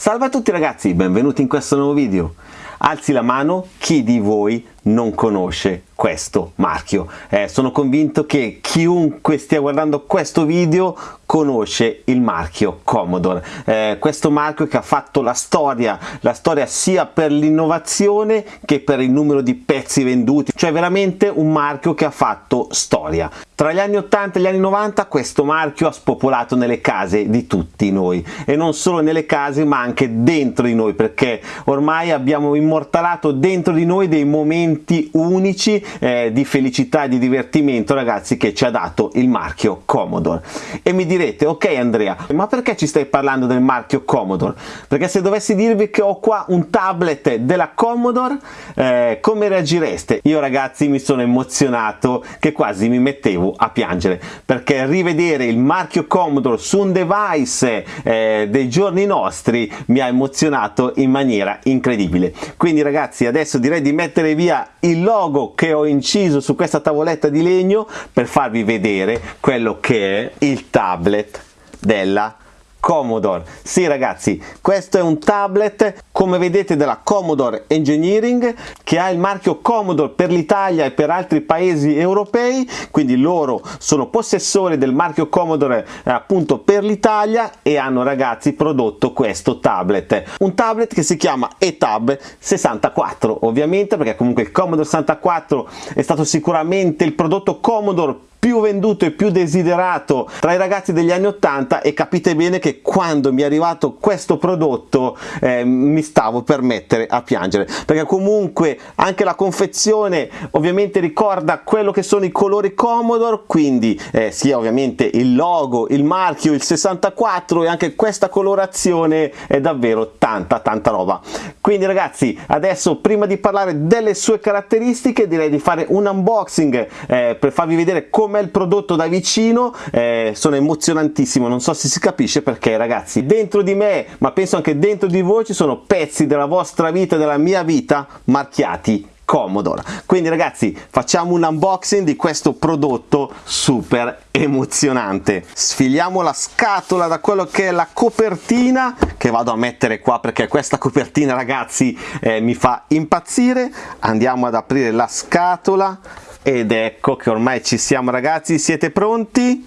Salve a tutti ragazzi, benvenuti in questo nuovo video. Alzi la mano chi di voi non conosce questo marchio. Eh, sono convinto che chiunque stia guardando questo video conosce il marchio Commodore. Eh, questo marchio che ha fatto la storia, la storia sia per l'innovazione che per il numero di pezzi venduti, cioè veramente un marchio che ha fatto storia. Tra gli anni 80 e gli anni 90 questo marchio ha spopolato nelle case di tutti noi e non solo nelle case ma anche dentro di noi perché ormai abbiamo immortalato dentro di noi dei momenti unici eh, di felicità e di divertimento ragazzi che ci ha dato il marchio Commodore. E mi direte ok Andrea ma perché ci stai parlando del marchio Commodore? Perché se dovessi dirvi che ho qua un tablet della Commodore eh, come reagireste? Io ragazzi mi sono emozionato che quasi mi mettevo a piangere perché rivedere il marchio Commodore su un device eh, dei giorni nostri mi ha emozionato in maniera incredibile. Quindi ragazzi adesso direi di mettere via il logo che ho inciso su questa tavoletta di legno per farvi vedere quello che è il tablet della Commodore. Sì ragazzi, questo è un tablet come vedete della Commodore Engineering che ha il marchio Commodore per l'Italia e per altri paesi europei, quindi loro sono possessori del marchio Commodore eh, appunto per l'Italia e hanno ragazzi prodotto questo tablet. Un tablet che si chiama eTab 64 ovviamente perché comunque il Commodore 64 è stato sicuramente il prodotto Commodore più venduto e più desiderato tra i ragazzi degli anni 80 e capite bene che quando mi è arrivato questo prodotto eh, mi stavo per mettere a piangere. Perché comunque anche la confezione ovviamente ricorda quello che sono i colori Commodore quindi eh, sia ovviamente il logo il marchio il 64 e anche questa colorazione è davvero tanta tanta roba. Quindi ragazzi adesso prima di parlare delle sue caratteristiche direi di fare un unboxing eh, per farvi vedere come com'è il prodotto da vicino eh, sono emozionantissimo non so se si capisce perché ragazzi dentro di me ma penso anche dentro di voi ci sono pezzi della vostra vita della mia vita marchiati Commodore quindi ragazzi facciamo un unboxing di questo prodotto super emozionante. Sfiliamo la scatola da quello che è la copertina che vado a mettere qua perché questa copertina ragazzi eh, mi fa impazzire. Andiamo ad aprire la scatola ed ecco che ormai ci siamo ragazzi. Siete pronti?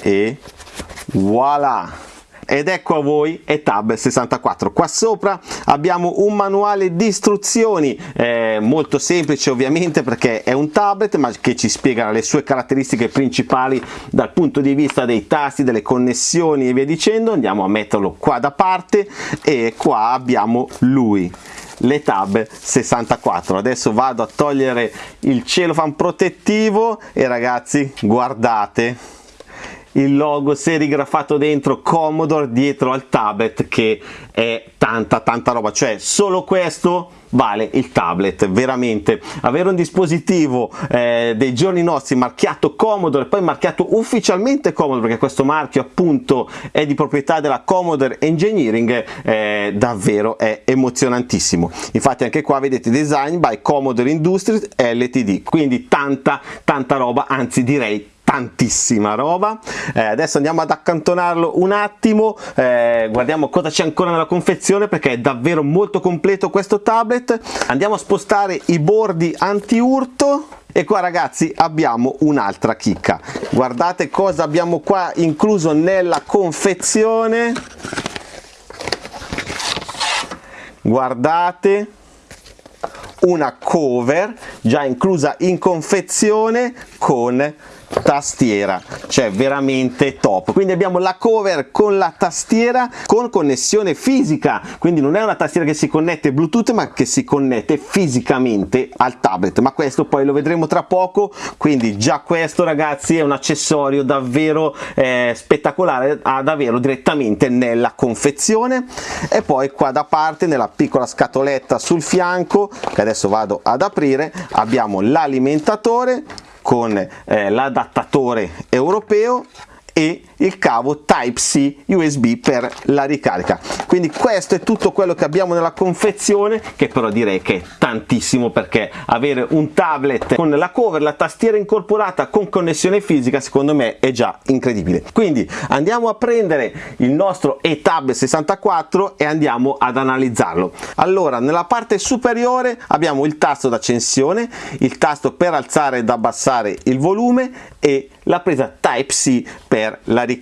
E voilà. Ed ecco a voi etab 64 qua sopra abbiamo un manuale di istruzioni eh, molto semplice ovviamente perché è un tablet ma che ci spiega le sue caratteristiche principali dal punto di vista dei tasti delle connessioni e via dicendo. Andiamo a metterlo qua da parte e qua abbiamo lui le tab 64 adesso vado a togliere il celofan protettivo e ragazzi guardate il logo serigrafato dentro Commodore dietro al tablet che è tanta tanta roba. Cioè solo questo vale il tablet veramente. Avere un dispositivo eh, dei giorni nostri marchiato Commodore poi marchiato ufficialmente Commodore perché questo marchio appunto è di proprietà della Commodore Engineering eh, davvero è emozionantissimo. Infatti anche qua vedete design by Commodore Industries LTD quindi tanta tanta roba anzi direi tantissima roba. Eh, adesso andiamo ad accantonarlo un attimo. Eh, guardiamo cosa c'è ancora nella confezione perché è davvero molto completo questo tablet. Andiamo a spostare i bordi anti urto e qua ragazzi abbiamo un'altra chicca. Guardate cosa abbiamo qua incluso nella confezione. Guardate. Una cover già inclusa in confezione con tastiera cioè veramente top. Quindi abbiamo la cover con la tastiera con connessione fisica. Quindi non è una tastiera che si connette bluetooth ma che si connette fisicamente al tablet. Ma questo poi lo vedremo tra poco. Quindi già questo ragazzi è un accessorio davvero eh, spettacolare ad averlo direttamente nella confezione. E poi qua da parte nella piccola scatoletta sul fianco che adesso vado ad aprire abbiamo l'alimentatore con eh, l'adattatore europeo e il cavo Type-C USB per la ricarica. Quindi questo è tutto quello che abbiamo nella confezione che però direi che è tantissimo perché avere un tablet con la cover la tastiera incorporata con connessione fisica secondo me è già incredibile. Quindi andiamo a prendere il nostro eTab 64 e andiamo ad analizzarlo. Allora nella parte superiore abbiamo il tasto d'accensione il tasto per alzare ed abbassare il volume e la presa Type-C per la ricarica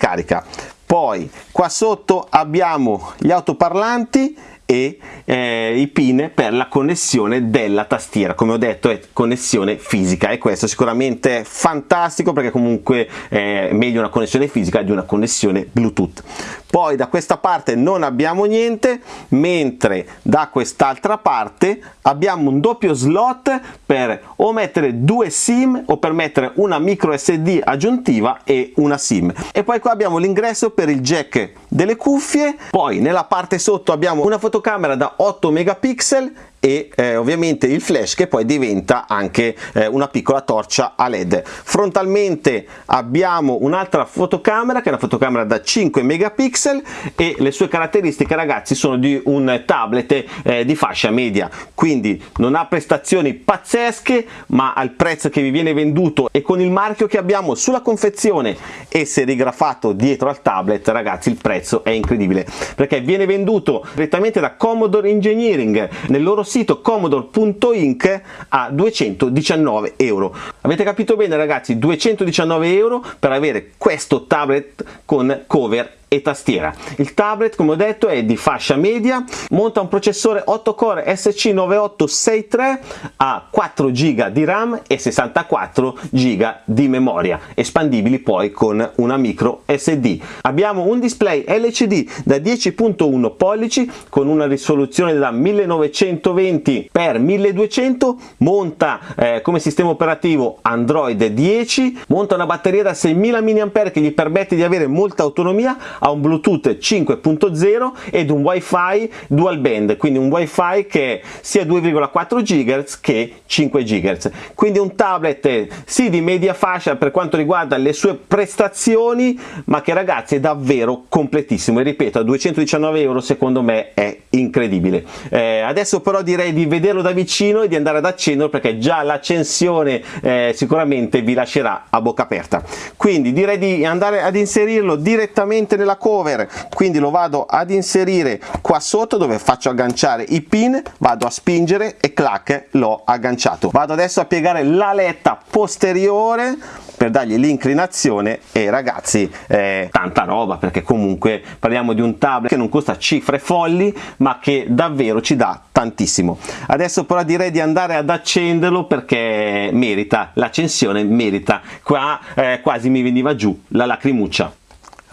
poi qua sotto abbiamo gli autoparlanti e eh, i pin per la connessione della tastiera. Come ho detto è connessione fisica e questo sicuramente è fantastico perché comunque è meglio una connessione fisica di una connessione bluetooth. Poi da questa parte non abbiamo niente mentre da quest'altra parte abbiamo un doppio slot per o mettere due sim o per mettere una micro sd aggiuntiva e una sim. E poi qua abbiamo l'ingresso per il jack delle cuffie poi nella parte sotto abbiamo una fotocamera da 8 megapixel e eh, ovviamente il flash che poi diventa anche eh, una piccola torcia a led. Frontalmente abbiamo un'altra fotocamera che è una fotocamera da 5 megapixel e le sue caratteristiche ragazzi sono di un tablet eh, di fascia media. Quindi non ha prestazioni pazzesche ma al prezzo che vi viene venduto e con il marchio che abbiamo sulla confezione e serigrafato dietro al tablet ragazzi il prezzo è incredibile. Perché viene venduto direttamente da Commodore Engineering nel loro sito commodore.inc a 219 euro. Avete capito bene ragazzi? 219 euro per avere questo tablet con cover e tastiera. Il tablet come ho detto è di fascia media, monta un processore 8 core SC9863 a 4 GB di RAM e 64 GB di memoria, espandibili poi con una micro SD. Abbiamo un display LCD da 10.1 pollici con una risoluzione da 1920 x 1200, monta eh, come sistema operativo Android 10, monta una batteria da 6000 mAh che gli permette di avere molta autonomia ha un Bluetooth 5.0 ed un Wi-Fi dual band, quindi un Wi-Fi che sia 2,4 GHz che 5 GHz. Quindi un tablet sì di media fascia per quanto riguarda le sue prestazioni, ma che ragazzi è davvero completissimo e ripeto a 219 euro secondo me è incredibile. Eh, adesso però direi di vederlo da vicino e di andare ad accenderlo perché già l'accensione eh, sicuramente vi lascerà a bocca aperta. Quindi direi di andare ad inserirlo direttamente nella cover. Quindi lo vado ad inserire qua sotto dove faccio agganciare i pin vado a spingere e clac l'ho agganciato. Vado adesso a piegare la letta posteriore per dargli l'inclinazione e ragazzi eh, tanta roba perché comunque parliamo di un tablet che non costa cifre folli ma che davvero ci dà tantissimo. Adesso però direi di andare ad accenderlo perché merita l'accensione merita. Qua eh, quasi mi veniva giù la lacrimuccia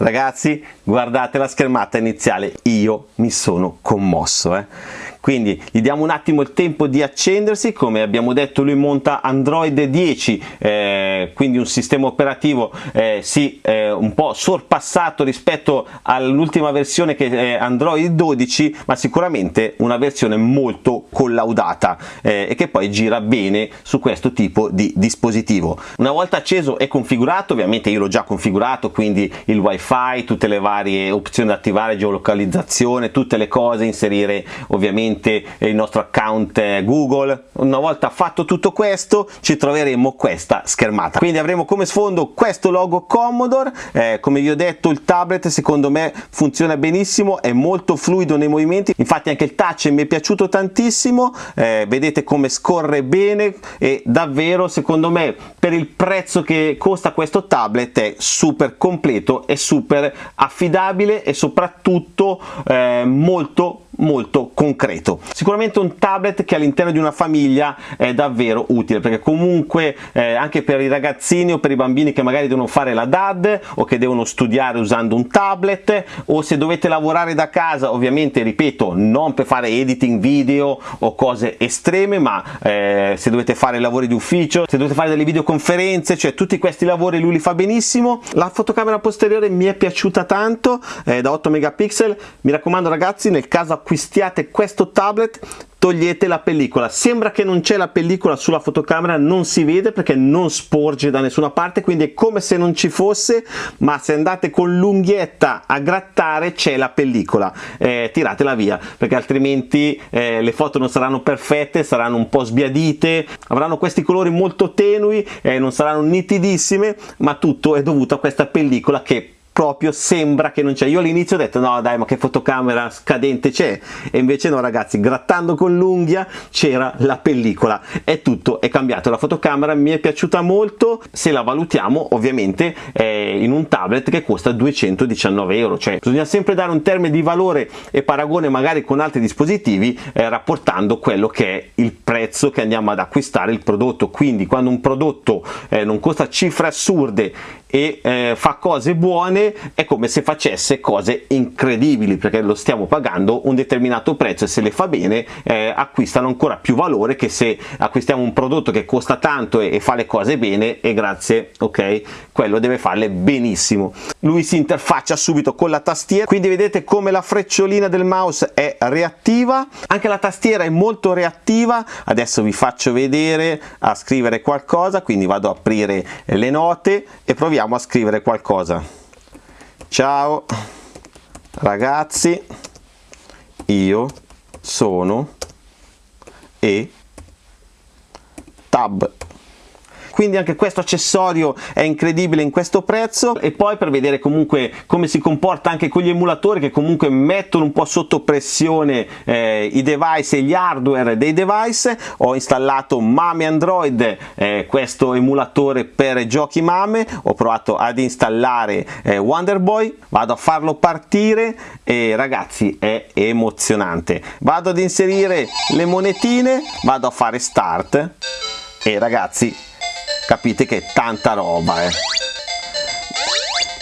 ragazzi guardate la schermata iniziale. Io mi sono commosso eh quindi gli diamo un attimo il tempo di accendersi. Come abbiamo detto lui monta android 10 eh, quindi un sistema operativo eh, sì eh, un po' sorpassato rispetto all'ultima versione che è android 12 ma sicuramente una versione molto collaudata eh, e che poi gira bene su questo tipo di dispositivo. Una volta acceso e configurato ovviamente io l'ho già configurato quindi il wifi tutte le varie opzioni da attivare geolocalizzazione tutte le cose inserire ovviamente ovviamente il nostro account Google. Una volta fatto tutto questo ci troveremo questa schermata. Quindi avremo come sfondo questo logo Commodore, eh, come vi ho detto il tablet secondo me funziona benissimo, è molto fluido nei movimenti, infatti anche il touch mi è piaciuto tantissimo, eh, vedete come scorre bene e davvero secondo me per il prezzo che costa questo tablet è super completo e super affidabile e soprattutto eh, molto molto concreto. Sicuramente un tablet che all'interno di una famiglia è davvero utile perché comunque eh, anche per i ragazzini o per i bambini che magari devono fare la DAD o che devono studiare usando un tablet o se dovete lavorare da casa ovviamente ripeto non per fare editing video o cose estreme ma eh, se dovete fare lavori di ufficio se dovete fare delle videoconferenze cioè tutti questi lavori lui li fa benissimo. La fotocamera posteriore mi è piaciuta tanto eh, da 8 megapixel. Mi raccomando ragazzi nel caso acquistiate questo tablet togliete la pellicola. Sembra che non c'è la pellicola sulla fotocamera non si vede perché non sporge da nessuna parte quindi è come se non ci fosse ma se andate con l'unghietta a grattare c'è la pellicola. Eh, tiratela via perché altrimenti eh, le foto non saranno perfette saranno un po' sbiadite avranno questi colori molto tenui eh, non saranno nitidissime ma tutto è dovuto a questa pellicola che proprio sembra che non c'è. Io all'inizio ho detto no dai ma che fotocamera scadente c'è? E invece no ragazzi grattando con l'unghia c'era la pellicola. È tutto è cambiato. La fotocamera mi è piaciuta molto. Se la valutiamo ovviamente in un tablet che costa 219 euro. Cioè bisogna sempre dare un termine di valore e paragone magari con altri dispositivi eh, rapportando quello che è il prezzo che andiamo ad acquistare il prodotto. Quindi quando un prodotto eh, non costa cifre assurde e eh, fa cose buone è come se facesse cose incredibili perché lo stiamo pagando un determinato prezzo e se le fa bene eh, acquistano ancora più valore che se acquistiamo un prodotto che costa tanto e, e, fa le cose bene e grazie ok? Quello deve farle benissimo. Lui si interfaccia subito con la tastiera quindi vedete come la frecciolina del mouse è reattiva. Anche la tastiera è molto reattiva. Adesso vi faccio vedere a scrivere qualcosa quindi vado ad aprire le note e proviamo a scrivere qualcosa ciao ragazzi. Io sono e tab quindi anche questo accessorio è incredibile in questo prezzo. E poi per vedere comunque come si comporta anche con gli emulatori che comunque mettono un po' sotto pressione eh, i device e gli hardware dei device ho installato Mame Android eh, questo emulatore per giochi Mame. Ho provato ad installare eh, Wonderboy vado a farlo partire e ragazzi è emozionante. Vado ad inserire le monetine vado a fare start. E ragazzi capite che è tanta roba eh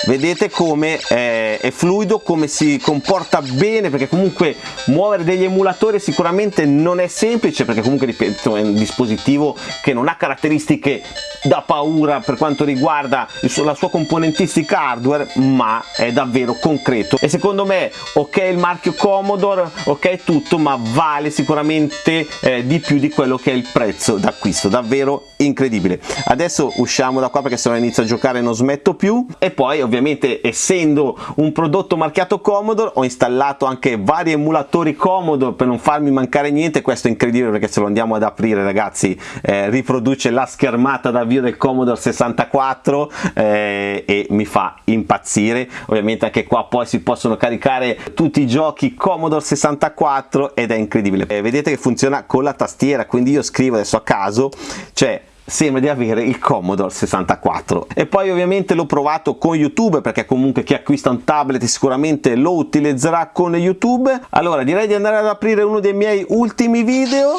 vedete come è, è fluido come si comporta bene perché comunque muovere degli emulatori sicuramente non è semplice perché comunque ripeto è un dispositivo che non ha caratteristiche da paura per quanto riguarda la sua componentistica hardware ma è davvero concreto. E secondo me ok il marchio Commodore ok tutto ma vale sicuramente eh, di più di quello che è il prezzo d'acquisto. Davvero incredibile. Adesso usciamo da qua perché se no inizio a giocare non smetto più. E poi ovviamente essendo un prodotto marchiato Commodore ho installato anche vari emulatori Commodore per non farmi mancare niente. Questo è incredibile perché se lo andiamo ad aprire ragazzi eh, riproduce la schermata da avvio del Commodore 64 eh, e mi fa impazzire. Ovviamente anche qua poi si possono caricare tutti i giochi Commodore 64 ed è incredibile. Eh, vedete che funziona con la tastiera quindi io scrivo adesso a caso cioè sembra di avere il Commodore 64 e poi ovviamente l'ho provato con YouTube perché comunque chi acquista un tablet sicuramente lo utilizzerà con YouTube. Allora direi di andare ad aprire uno dei miei ultimi video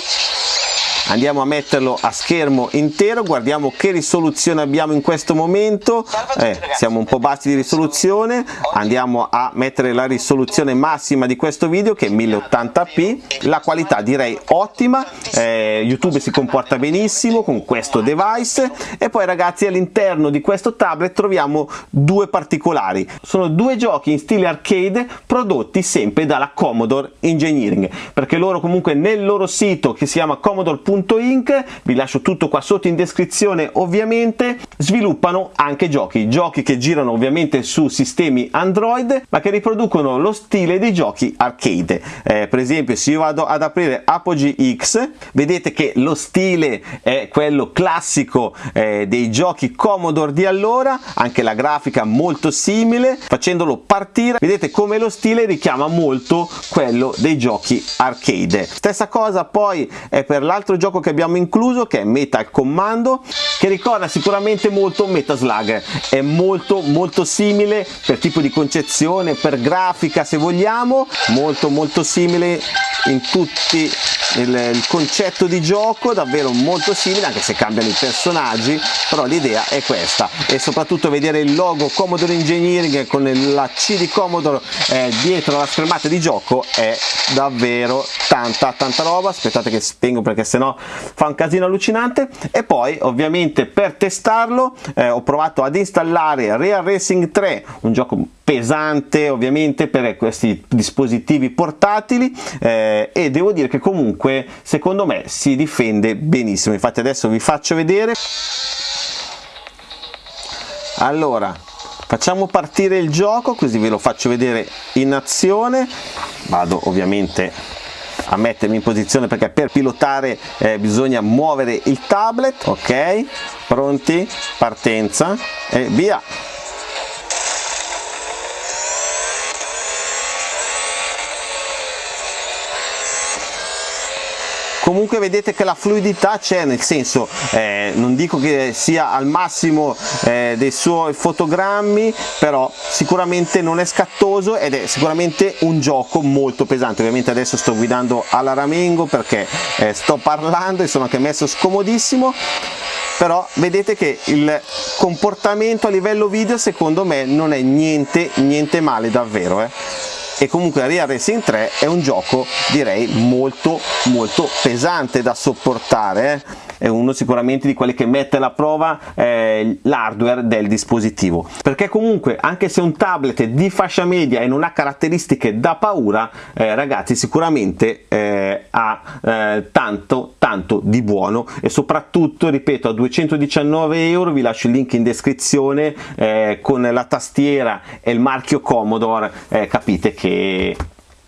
andiamo a metterlo a schermo intero guardiamo che risoluzione abbiamo in questo momento. Eh, siamo un po' bassi di risoluzione. Andiamo a mettere la risoluzione massima di questo video che è 1080p la qualità direi ottima. Eh, youtube si comporta benissimo con questo device. E poi ragazzi all'interno di questo tablet troviamo due particolari. Sono due giochi in stile arcade prodotti sempre dalla Commodore Engineering perché loro comunque nel loro sito che si chiama commodore.com Inc, vi lascio tutto qua sotto in descrizione ovviamente, sviluppano anche giochi, giochi che girano ovviamente su sistemi Android ma che riproducono lo stile dei giochi arcade. Eh, per esempio se io vado ad aprire Apogee X, vedete che lo stile è quello classico eh, dei giochi Commodore di allora, anche la grafica molto simile, facendolo partire vedete come lo stile richiama molto quello dei giochi arcade. Stessa cosa poi è per l'altro gioco gioco che abbiamo incluso che è Metal Commando che ricorda sicuramente molto Metaslug è molto molto simile per tipo di concezione per grafica se vogliamo molto molto simile in tutti il, il concetto di gioco davvero molto simile anche se cambiano i personaggi però l'idea è questa. E soprattutto vedere il logo Commodore Engineering con la C di Commodore eh, dietro la schermata di gioco è davvero tanta tanta roba. Aspettate che spengo perché sennò fa un casino allucinante. E poi ovviamente per testarlo eh, ho provato ad installare Real Racing 3 un gioco pesante ovviamente per questi dispositivi portatili eh, e devo dire che comunque secondo me si difende benissimo. Infatti adesso vi faccio vedere. Allora facciamo partire il gioco così ve lo faccio vedere in azione. Vado ovviamente a mettermi in posizione perché per pilotare eh, bisogna muovere il tablet ok? Pronti? Partenza. E via comunque vedete che la fluidità c'è nel senso eh, non dico che sia al massimo eh, dei suoi fotogrammi però sicuramente non è scattoso ed è sicuramente un gioco molto pesante. Ovviamente adesso sto guidando alla Ramengo perché eh, sto parlando e sono anche messo scomodissimo però vedete che il comportamento a livello video secondo me non è niente niente male davvero eh e comunque Real Racing 3 è un gioco direi molto molto pesante da sopportare eh? È uno sicuramente di quelli che mette alla prova eh, l'hardware del dispositivo. Perché comunque anche se un tablet di fascia media e non ha caratteristiche da paura eh, ragazzi sicuramente eh, ha eh, tanto tanto di buono. E soprattutto ripeto a 219 euro vi lascio il link in descrizione eh, con la tastiera e il marchio Commodore eh, capite che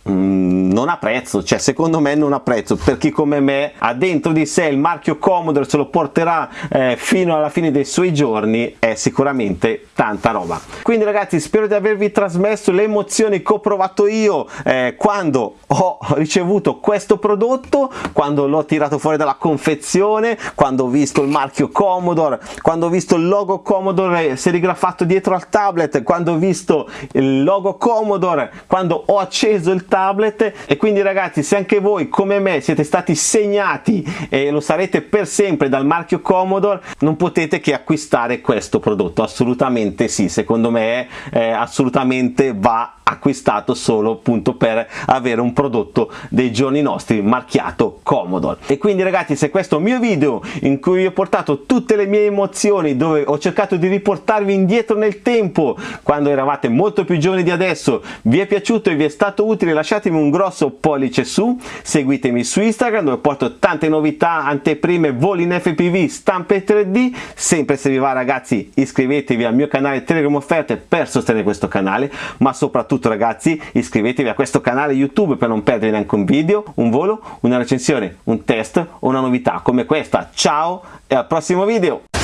Mm, non ha prezzo, cioè secondo me non ha prezzo per chi come me ha dentro di sé il marchio Commodore, se lo porterà eh, fino alla fine dei suoi giorni, è sicuramente tanta roba. Quindi ragazzi spero di avervi trasmesso le emozioni che ho provato io eh, quando ho ricevuto questo prodotto, quando l'ho tirato fuori dalla confezione, quando ho visto il marchio Commodore, quando ho visto il logo Commodore serigrafato dietro al tablet, quando ho visto il logo Commodore, quando ho acceso il tablet e quindi ragazzi se anche voi come me siete stati segnati e lo sarete per sempre dal marchio Commodore non potete che acquistare questo prodotto. Assolutamente sì. Secondo me eh, assolutamente va acquistato solo appunto per avere un prodotto dei giorni nostri marchiato Commodore. E quindi ragazzi se questo mio video in cui ho portato tutte le mie emozioni dove ho cercato di riportarvi indietro nel tempo quando eravate molto più giovani di adesso vi è piaciuto e vi è stato utile lasciatemi un grosso pollice su seguitemi su Instagram dove porto tante novità anteprime voli in FPV stampe 3D sempre se vi va ragazzi iscrivetevi al mio canale Telegram Offerte per sostenere questo canale ma soprattutto soprattutto ragazzi iscrivetevi a questo canale YouTube per non perdere neanche un video, un volo, una recensione, un test o una novità come questa. Ciao e al prossimo video!